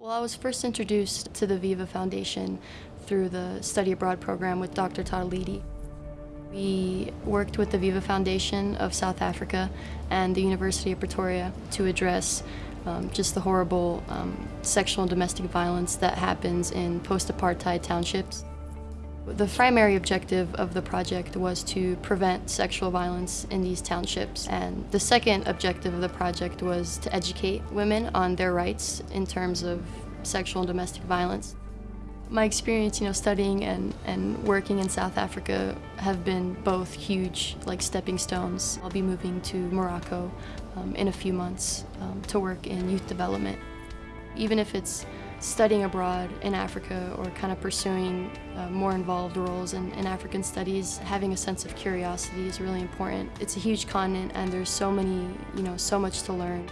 Well, I was first introduced to the Viva Foundation through the Study Abroad program with Dr. Tadalidi. We worked with the Viva Foundation of South Africa and the University of Pretoria to address um, just the horrible um, sexual and domestic violence that happens in post-apartheid townships. The primary objective of the project was to prevent sexual violence in these townships. And the second objective of the project was to educate women on their rights in terms of sexual and domestic violence. My experience, you know, studying and, and working in South Africa have been both huge, like stepping stones. I'll be moving to Morocco um, in a few months um, to work in youth development. Even if it's studying abroad in Africa or kind of pursuing uh, more involved roles in, in, African studies, having a sense of curiosity is really important. It's a huge continent and there's so many, you know, so much to learn.